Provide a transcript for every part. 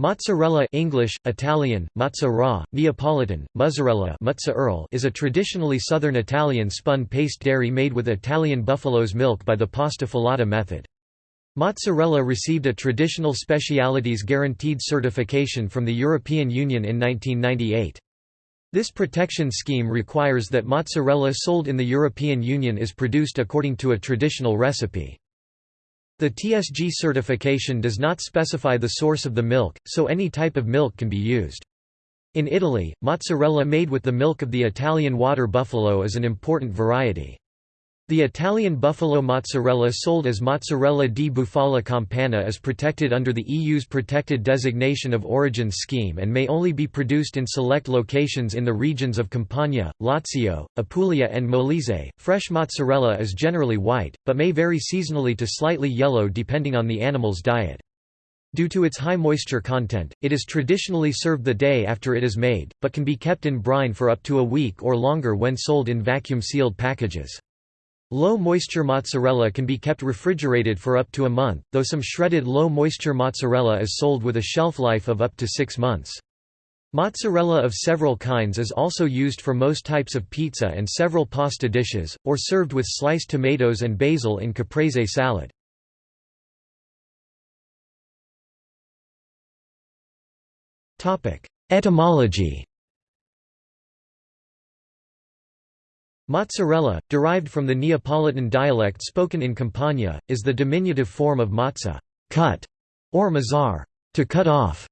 Mozzarella English, Italian, mozzarella, Neapolitan, mozzarella is a traditionally southern Italian spun paste dairy made with Italian buffalo's milk by the pasta filata method. Mozzarella received a traditional specialities guaranteed certification from the European Union in 1998. This protection scheme requires that mozzarella sold in the European Union is produced according to a traditional recipe. The TSG certification does not specify the source of the milk, so any type of milk can be used. In Italy, mozzarella made with the milk of the Italian water buffalo is an important variety. The Italian buffalo mozzarella sold as mozzarella di bufala campana is protected under the EU's Protected Designation of Origin scheme and may only be produced in select locations in the regions of Campania, Lazio, Apulia and Molise. Fresh mozzarella is generally white, but may vary seasonally to slightly yellow depending on the animal's diet. Due to its high moisture content, it is traditionally served the day after it is made, but can be kept in brine for up to a week or longer when sold in vacuum-sealed packages. Low-moisture mozzarella can be kept refrigerated for up to a month, though some shredded low-moisture mozzarella is sold with a shelf life of up to six months. Mozzarella of several kinds is also used for most types of pizza and several pasta dishes, or served with sliced tomatoes and basil in caprese salad. Etymology Mozzarella, derived from the Neapolitan dialect spoken in Campania, is the diminutive form of mazza cut", or mazzar to cut off",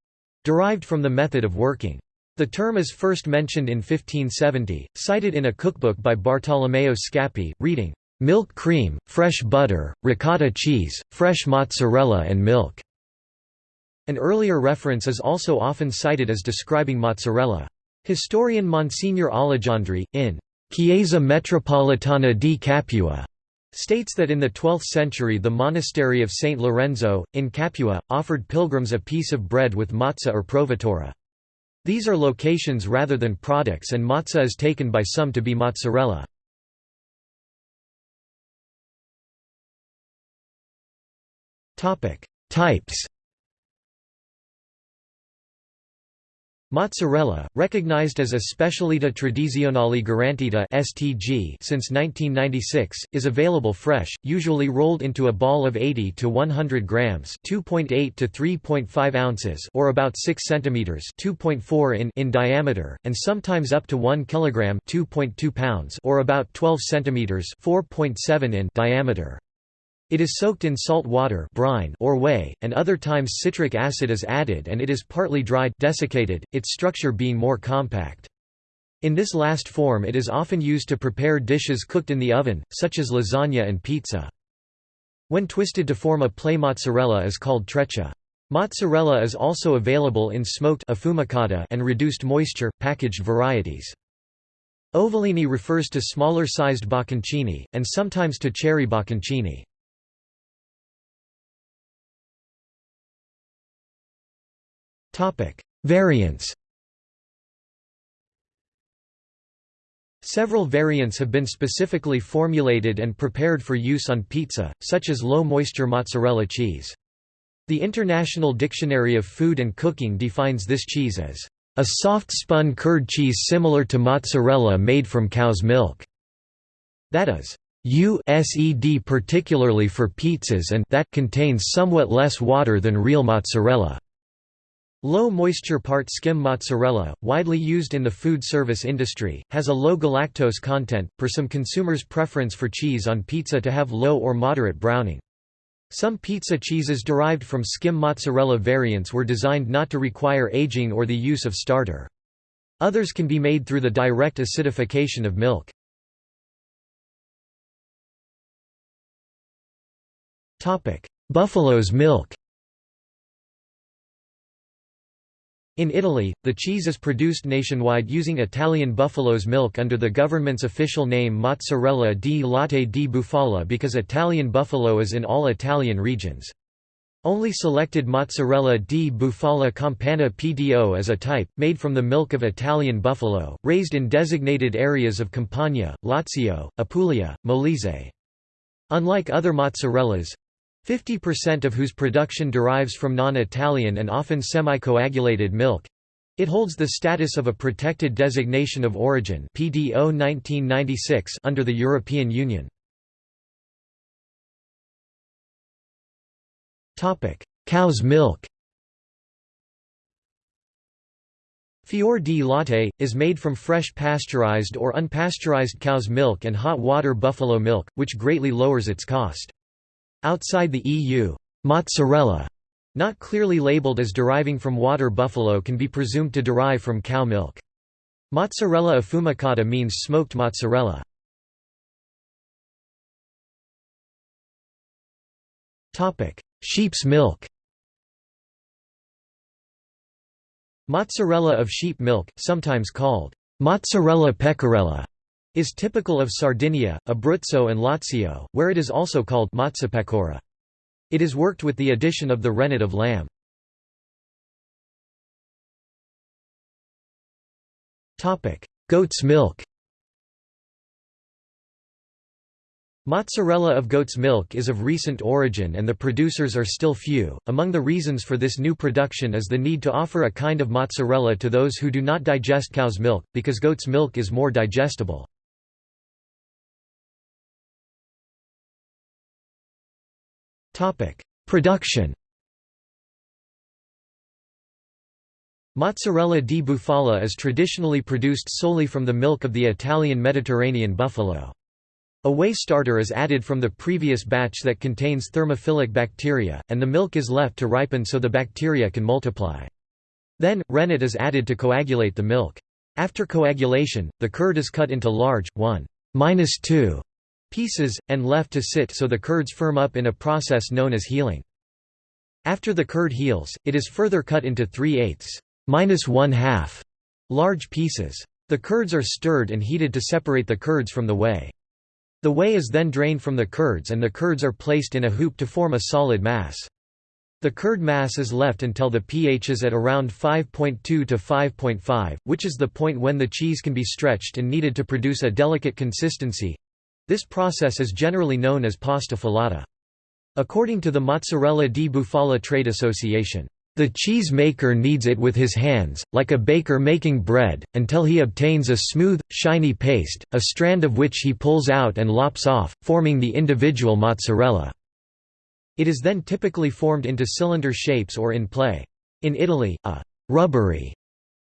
derived from the method of working. The term is first mentioned in 1570, cited in a cookbook by Bartolomeo Scappi, reading, "...milk cream, fresh butter, ricotta cheese, fresh mozzarella and milk." An earlier reference is also often cited as describing mozzarella. Historian Monsignor Allegandri, in Chiesa Metropolitana di Capua states that in the 12th century the monastery of St. Lorenzo, in Capua, offered pilgrims a piece of bread with mozza or provatura. These are locations rather than products and mozza is taken by some to be mozzarella. Types Mozzarella, recognized as a Specialità Tradizionale Garantita (STG) since 1996, is available fresh, usually rolled into a ball of 80 to 100 grams (2.8 to 3.5 ounces) or about 6 centimeters (2.4 in) in diameter, and sometimes up to 1 kilogram (2.2 pounds) or about 12 centimeters (4.7 in) diameter. It is soaked in salt water brine or whey, and other times citric acid is added and it is partly dried desiccated, its structure being more compact. In this last form it is often used to prepare dishes cooked in the oven, such as lasagna and pizza. When twisted to form a play mozzarella is called treccia. Mozzarella is also available in smoked and reduced moisture, packaged varieties. Ovolini refers to smaller-sized bocconcini, and sometimes to cherry bocconcini. Variants Several variants have been specifically formulated and prepared for use on pizza, such as low-moisture mozzarella cheese. The International Dictionary of Food and Cooking defines this cheese as a soft spun curd cheese similar to mozzarella made from cow's milk. That is USED particularly for pizzas and that contains somewhat less water than real mozzarella. Low-moisture part skim mozzarella, widely used in the food service industry, has a low galactose content, per some consumers' preference for cheese on pizza to have low or moderate browning. Some pizza cheeses derived from skim mozzarella variants were designed not to require aging or the use of starter. Others can be made through the direct acidification of milk. Buffalo's milk In Italy, the cheese is produced nationwide using Italian buffalo's milk under the government's official name Mozzarella di Latte di Bufala because Italian buffalo is in all Italian regions. Only selected mozzarella di bufala campana PDO as a type, made from the milk of Italian buffalo, raised in designated areas of Campania, Lazio, Apulia, Molise. Unlike other mozzarellas, 50% of whose production derives from non-Italian and often semi-coagulated milk. It holds the status of a protected designation of origin PDO 1996 under the European Union. Topic: Cow's milk Fior di latte, is made from fresh pasteurized or unpasteurized cow's milk and hot water buffalo milk, which greatly lowers its cost. Outside the EU, mozzarella, not clearly labeled as deriving from water buffalo can be presumed to derive from cow milk. Mozzarella affumicata means smoked mozzarella. Sheep's milk Mozzarella of sheep milk, sometimes called mozzarella pecorella, is typical of Sardinia, Abruzzo and Lazio, where it is also called mozzapecora. It is worked with the addition of the rennet of lamb. Goat's milk Mozzarella of goat's milk is of recent origin and the producers are still few. Among the reasons for this new production is the need to offer a kind of mozzarella to those who do not digest cow's milk, because goat's milk is more digestible. Production Mozzarella di bufala is traditionally produced solely from the milk of the Italian Mediterranean buffalo. A whey starter is added from the previous batch that contains thermophilic bacteria, and the milk is left to ripen so the bacteria can multiply. Then, rennet is added to coagulate the milk. After coagulation, the curd is cut into large, 1 2 pieces, and left to sit so the curds firm up in a process known as healing. After the curd heals, it is further cut into 3 eighths minus 1 half large pieces. The curds are stirred and heated to separate the curds from the whey. The whey is then drained from the curds and the curds are placed in a hoop to form a solid mass. The curd mass is left until the pH is at around 5.2 to 5.5, which is the point when the cheese can be stretched and kneaded to produce a delicate consistency. This process is generally known as pasta filata. According to the Mozzarella di Bufala Trade Association, the cheese maker kneads it with his hands, like a baker making bread, until he obtains a smooth, shiny paste, a strand of which he pulls out and lops off, forming the individual mozzarella. It is then typically formed into cylinder shapes or in play. In Italy, a «rubbery»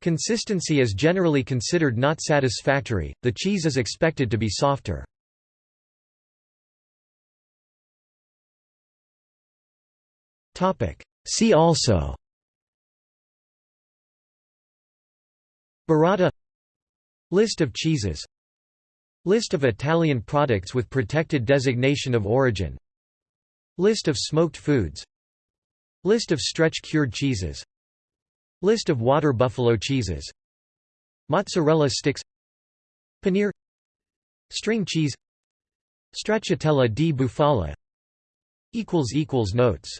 consistency is generally considered not satisfactory, the cheese is expected to be softer. See also. Burrata List of cheeses. List of Italian products with protected designation of origin. List of smoked foods. List of stretch-cured cheeses. List of water buffalo cheeses. Mozzarella sticks. Paneer. String cheese. Stracciatella di bufala. Notes